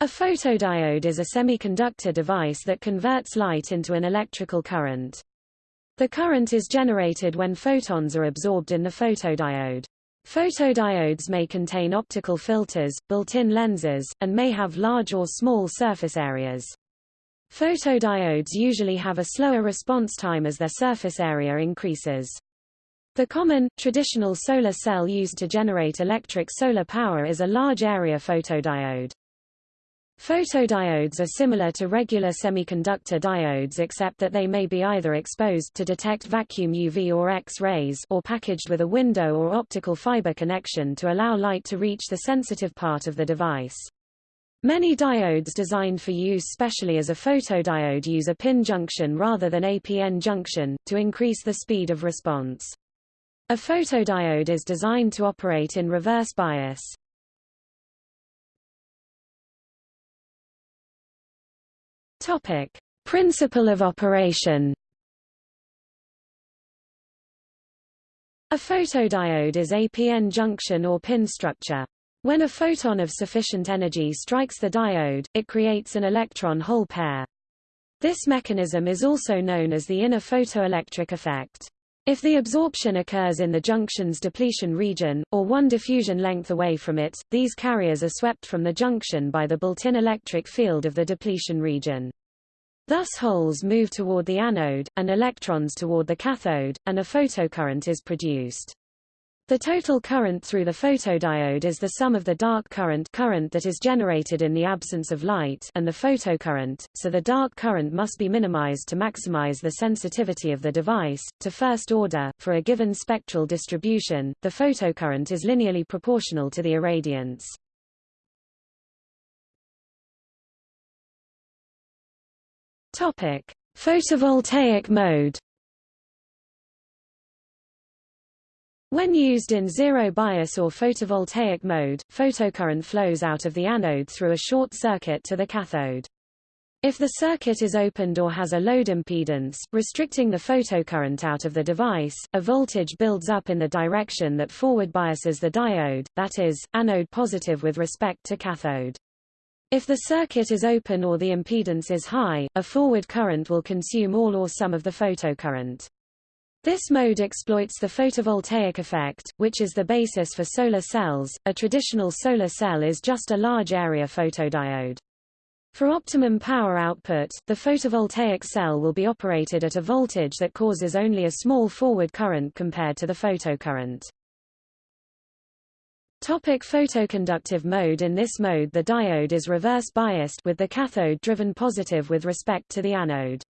A photodiode is a semiconductor device that converts light into an electrical current. The current is generated when photons are absorbed in the photodiode. Photodiodes may contain optical filters, built-in lenses, and may have large or small surface areas. Photodiodes usually have a slower response time as their surface area increases. The common, traditional solar cell used to generate electric solar power is a large area photodiode. Photodiodes are similar to regular semiconductor diodes except that they may be either exposed to detect vacuum UV or X-rays or packaged with a window or optical fiber connection to allow light to reach the sensitive part of the device. Many diodes designed for use specially as a photodiode use a PIN junction rather than a PN junction, to increase the speed of response. A photodiode is designed to operate in reverse bias. Topic: Principle of operation. A photodiode is a PN junction or pin structure. When a photon of sufficient energy strikes the diode, it creates an electron-hole pair. This mechanism is also known as the inner photoelectric effect. If the absorption occurs in the junction's depletion region, or one diffusion length away from it, these carriers are swept from the junction by the built-in electric field of the depletion region. Thus holes move toward the anode, and electrons toward the cathode, and a photocurrent is produced. The total current through the photodiode is the sum of the dark current current that is generated in the absence of light and the photocurrent, so the dark current must be minimized to maximize the sensitivity of the device. To first order, for a given spectral distribution, the photocurrent is linearly proportional to the irradiance. Topic: Photovoltaic mode When used in zero bias or photovoltaic mode, photocurrent flows out of the anode through a short circuit to the cathode. If the circuit is opened or has a load impedance, restricting the photocurrent out of the device, a voltage builds up in the direction that forward biases the diode, that is, anode positive with respect to cathode. If the circuit is open or the impedance is high, a forward current will consume all or some of the photocurrent. This mode exploits the photovoltaic effect, which is the basis for solar cells. A traditional solar cell is just a large area photodiode. For optimum power output, the photovoltaic cell will be operated at a voltage that causes only a small forward current compared to the photocurrent. Topic photoconductive mode In this mode the diode is reverse biased with the cathode driven positive with respect to the anode.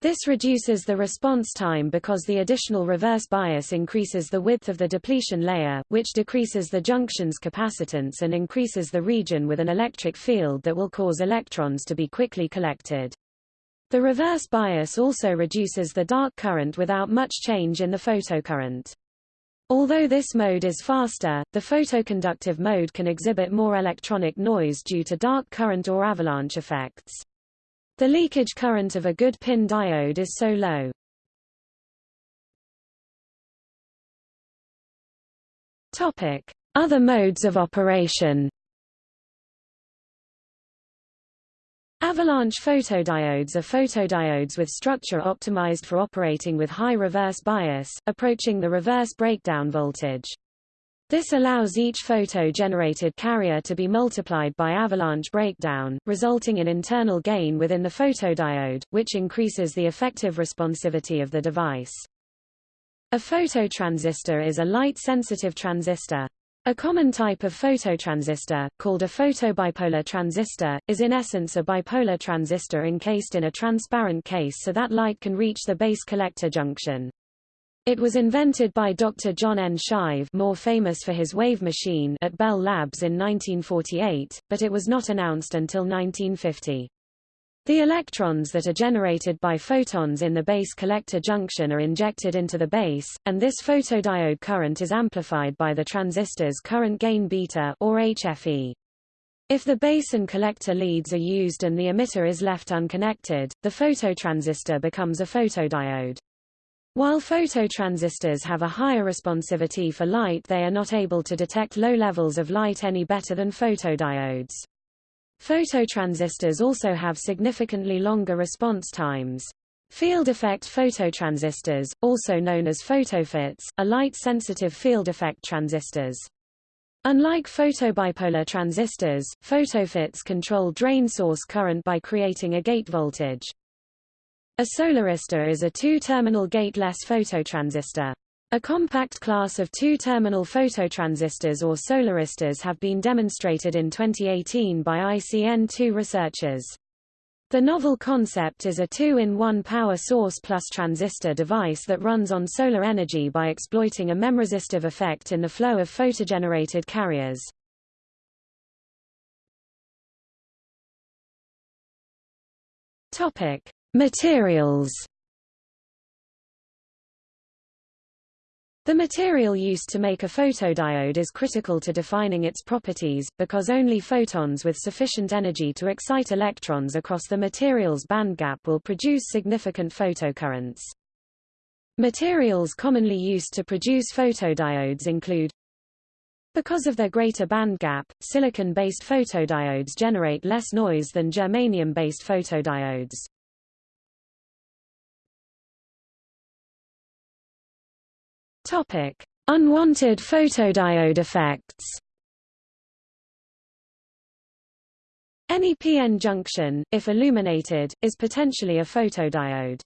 This reduces the response time because the additional reverse bias increases the width of the depletion layer, which decreases the junction's capacitance and increases the region with an electric field that will cause electrons to be quickly collected. The reverse bias also reduces the dark current without much change in the photocurrent. Although this mode is faster, the photoconductive mode can exhibit more electronic noise due to dark current or avalanche effects. The leakage current of a good PIN diode is so low. Topic: Other modes of operation. Avalanche photodiodes are photodiodes with structure optimized for operating with high reverse bias, approaching the reverse breakdown voltage. This allows each photo-generated carrier to be multiplied by avalanche breakdown, resulting in internal gain within the photodiode, which increases the effective responsivity of the device. A phototransistor is a light-sensitive transistor. A common type of phototransistor, called a photobipolar transistor, is in essence a bipolar transistor encased in a transparent case so that light can reach the base collector junction. It was invented by Dr. John N. Shive more famous for his wave machine at Bell Labs in 1948, but it was not announced until 1950. The electrons that are generated by photons in the base collector junction are injected into the base, and this photodiode current is amplified by the transistor's current gain beta or HFE. If the base and collector leads are used and the emitter is left unconnected, the phototransistor becomes a photodiode. While phototransistors have a higher responsivity for light they are not able to detect low levels of light any better than photodiodes. Phototransistors also have significantly longer response times. Field effect phototransistors, also known as photoFETs, are light-sensitive field effect transistors. Unlike photobipolar transistors, photoFETs control drain source current by creating a gate voltage. A solaristor is a two-terminal gateless phototransistor. A compact class of two-terminal phototransistors or solaristors have been demonstrated in 2018 by ICN2 researchers. The novel concept is a two-in-one power source plus transistor device that runs on solar energy by exploiting a memresistive effect in the flow of photogenerated carriers. Topic: Materials. The material used to make a photodiode is critical to defining its properties, because only photons with sufficient energy to excite electrons across the material's bandgap will produce significant photocurrents. Materials commonly used to produce photodiodes include because of their greater bandgap, silicon-based photodiodes generate less noise than germanium-based photodiodes. Topic: Unwanted photodiode effects. Any p-n junction, if illuminated, is potentially a photodiode.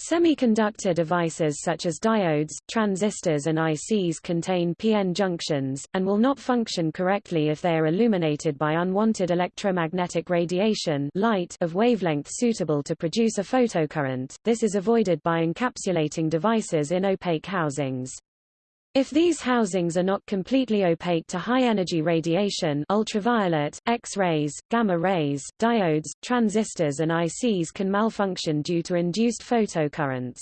Semiconductor devices such as diodes, transistors and ICs contain p-n junctions, and will not function correctly if they are illuminated by unwanted electromagnetic radiation light of wavelength suitable to produce a photocurrent. This is avoided by encapsulating devices in opaque housings. If these housings are not completely opaque to high-energy radiation ultraviolet, X-rays, gamma rays, diodes, transistors and ICs can malfunction due to induced photocurrents.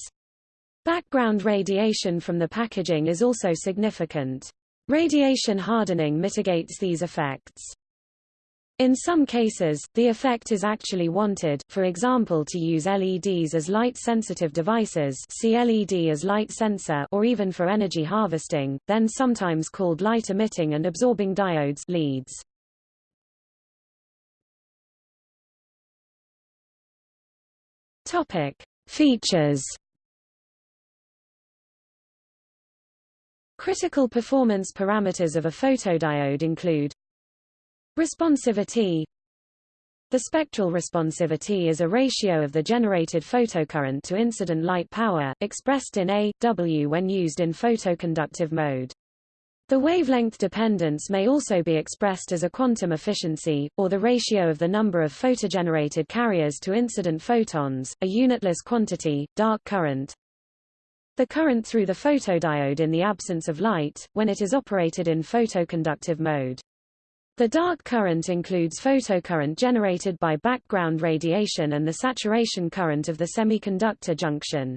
Background radiation from the packaging is also significant. Radiation hardening mitigates these effects. In some cases, the effect is actually wanted, for example to use LEDs as light-sensitive devices see LED as light sensor or even for energy harvesting, then sometimes called light-emitting and absorbing diodes LEDs. Topic. Features Critical performance parameters of a photodiode include Responsivity The spectral responsivity is a ratio of the generated photocurrent to incident light power, expressed in A, W when used in photoconductive mode. The wavelength dependence may also be expressed as a quantum efficiency, or the ratio of the number of photogenerated carriers to incident photons, a unitless quantity, dark current. The current through the photodiode in the absence of light, when it is operated in photoconductive mode. The dark current includes photocurrent generated by background radiation and the saturation current of the semiconductor junction.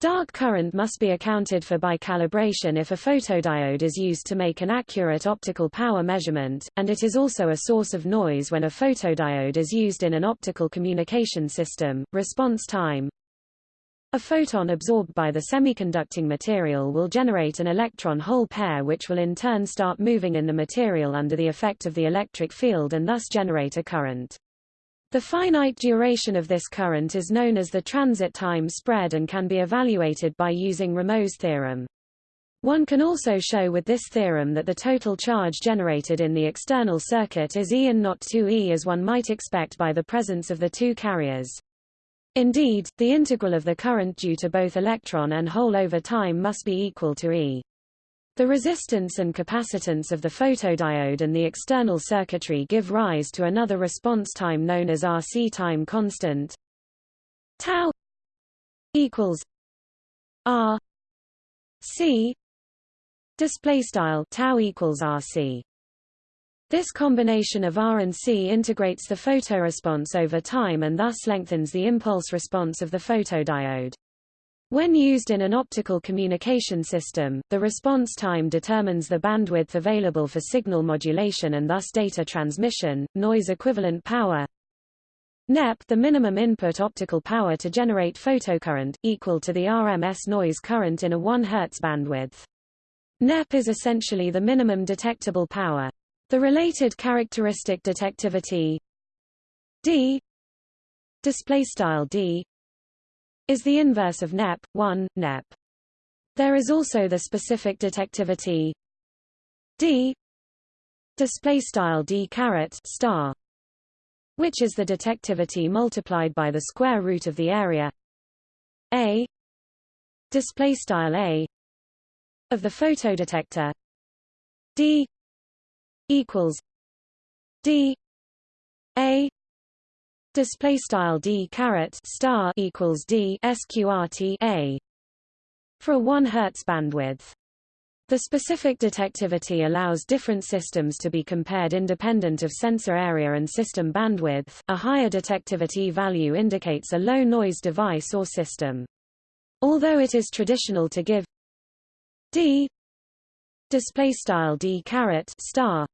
Dark current must be accounted for by calibration if a photodiode is used to make an accurate optical power measurement, and it is also a source of noise when a photodiode is used in an optical communication system. Response time a photon absorbed by the semiconducting material will generate an electron-hole pair which will in turn start moving in the material under the effect of the electric field and thus generate a current. The finite duration of this current is known as the transit time spread and can be evaluated by using Ramo's theorem. One can also show with this theorem that the total charge generated in the external circuit is E and not 2E as one might expect by the presence of the two carriers. Indeed, the integral of the current due to both electron and hole over time must be equal to E. The resistance and capacitance of the photodiode and the external circuitry give rise to another response time known as RC time constant. Tau equals R C display style tau equals RC this combination of R and C integrates the photoresponse over time and thus lengthens the impulse response of the photodiode. When used in an optical communication system, the response time determines the bandwidth available for signal modulation and thus data transmission, noise equivalent power. NEP the minimum input optical power to generate photocurrent, equal to the RMS noise current in a 1 Hz bandwidth. NEP is essentially the minimum detectable power. The related characteristic detectivity d display style d is the inverse of nep 1 nep there is also the specific detectivity d display style d caret star which is the detectivity multiplied by the square root of the area a display style a of the photodetector d equals d a display style d caret star equals d sqrt a for a 1 Hz bandwidth. The specific detectivity allows different systems to be compared independent of sensor area and system bandwidth. A higher detectivity value indicates a low noise device or system. Although it is traditional to give d display style d caret star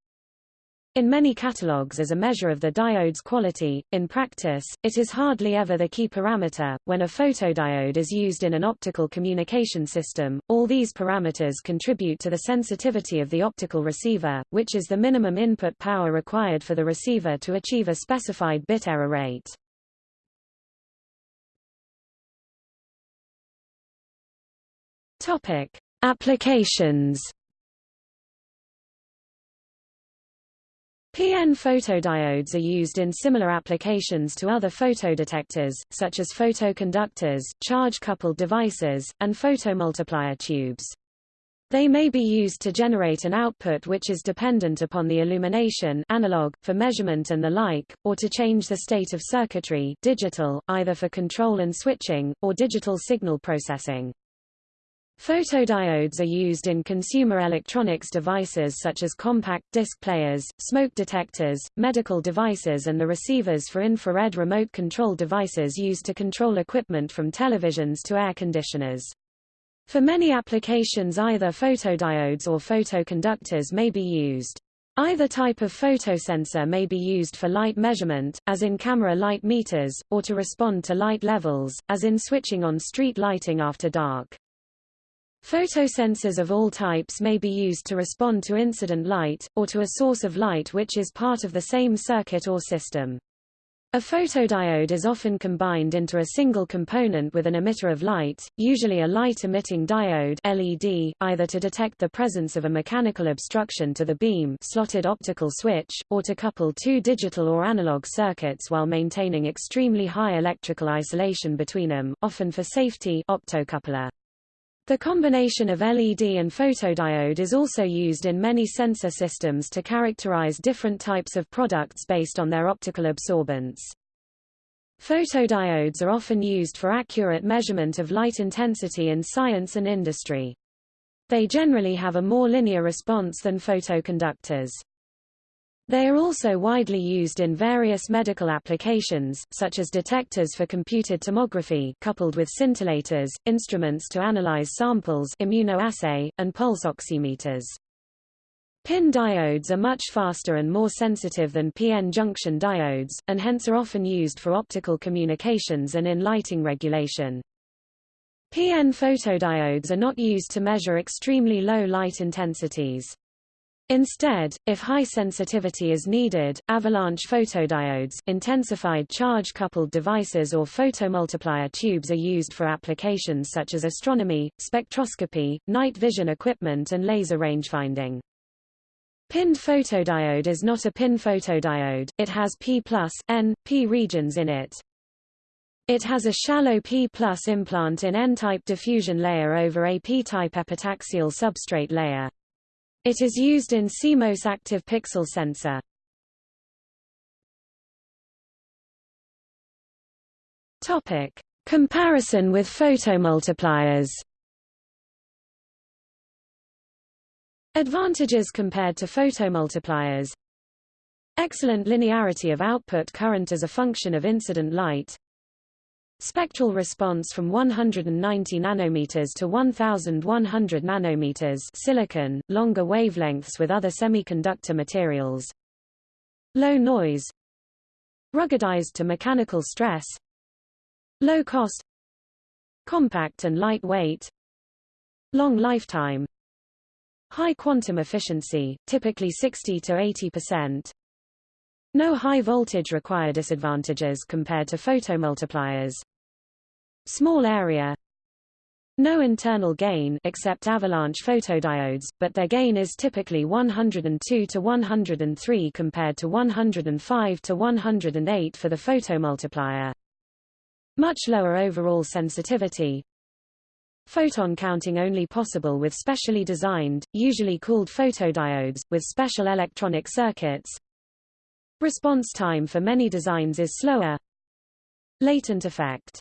in many catalogues as a measure of the diode's quality, in practice, it is hardly ever the key parameter. When a photodiode is used in an optical communication system, all these parameters contribute to the sensitivity of the optical receiver, which is the minimum input power required for the receiver to achieve a specified bit error rate. Topic: Applications PN photodiodes are used in similar applications to other photodetectors, such as photoconductors, charge-coupled devices, and photomultiplier tubes. They may be used to generate an output which is dependent upon the illumination analog, for measurement and the like, or to change the state of circuitry digital, either for control and switching, or digital signal processing. Photodiodes are used in consumer electronics devices such as compact disc players, smoke detectors, medical devices and the receivers for infrared remote control devices used to control equipment from televisions to air conditioners. For many applications either photodiodes or photoconductors may be used. Either type of photosensor may be used for light measurement, as in camera light meters, or to respond to light levels, as in switching on street lighting after dark. Photosensors of all types may be used to respond to incident light, or to a source of light which is part of the same circuit or system. A photodiode is often combined into a single component with an emitter of light, usually a light-emitting diode LED, either to detect the presence of a mechanical obstruction to the beam slotted optical switch, or to couple two digital or analog circuits while maintaining extremely high electrical isolation between them, often for safety optocoupler. The combination of LED and photodiode is also used in many sensor systems to characterize different types of products based on their optical absorbance. Photodiodes are often used for accurate measurement of light intensity in science and industry. They generally have a more linear response than photoconductors. They are also widely used in various medical applications, such as detectors for computed tomography coupled with scintillators, instruments to analyze samples immunoassay, and pulse oximeters. PIN diodes are much faster and more sensitive than PN junction diodes, and hence are often used for optical communications and in lighting regulation. PN photodiodes are not used to measure extremely low light intensities. Instead, if high sensitivity is needed, avalanche photodiodes intensified charge-coupled devices or photomultiplier tubes are used for applications such as astronomy, spectroscopy, night vision equipment and laser rangefinding. Pinned photodiode is not a pin photodiode, it has P+, N, P regions in it. It has a shallow P implant in N-type diffusion layer over a P-type epitaxial substrate layer. It is used in CMOS active pixel sensor. Topic: Comparison with photomultipliers. Advantages compared to photomultipliers Excellent linearity of output current as a function of incident light Spectral response from 190 nanometers to 1100 nanometers silicon, longer wavelengths with other semiconductor materials. Low noise. Ruggedized to mechanical stress. Low cost. Compact and lightweight. Long lifetime. High quantum efficiency, typically 60 to 80%. No high voltage require disadvantages compared to photomultipliers. Small area, no internal gain except avalanche photodiodes, but their gain is typically 102 to 103 compared to 105 to 108 for the photomultiplier. Much lower overall sensitivity. Photon counting only possible with specially designed, usually cooled photodiodes, with special electronic circuits. Response time for many designs is slower. Latent effect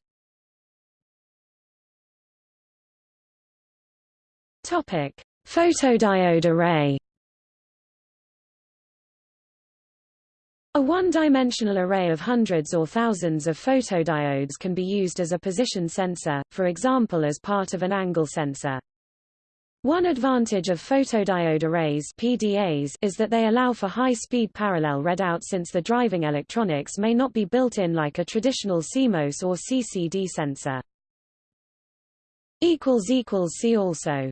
Topic: Photodiode array. A one-dimensional array of hundreds or thousands of photodiodes can be used as a position sensor, for example as part of an angle sensor. One advantage of photodiode arrays PDAs is that they allow for high-speed parallel readout since the driving electronics may not be built in like a traditional CMOS or CCD sensor. See also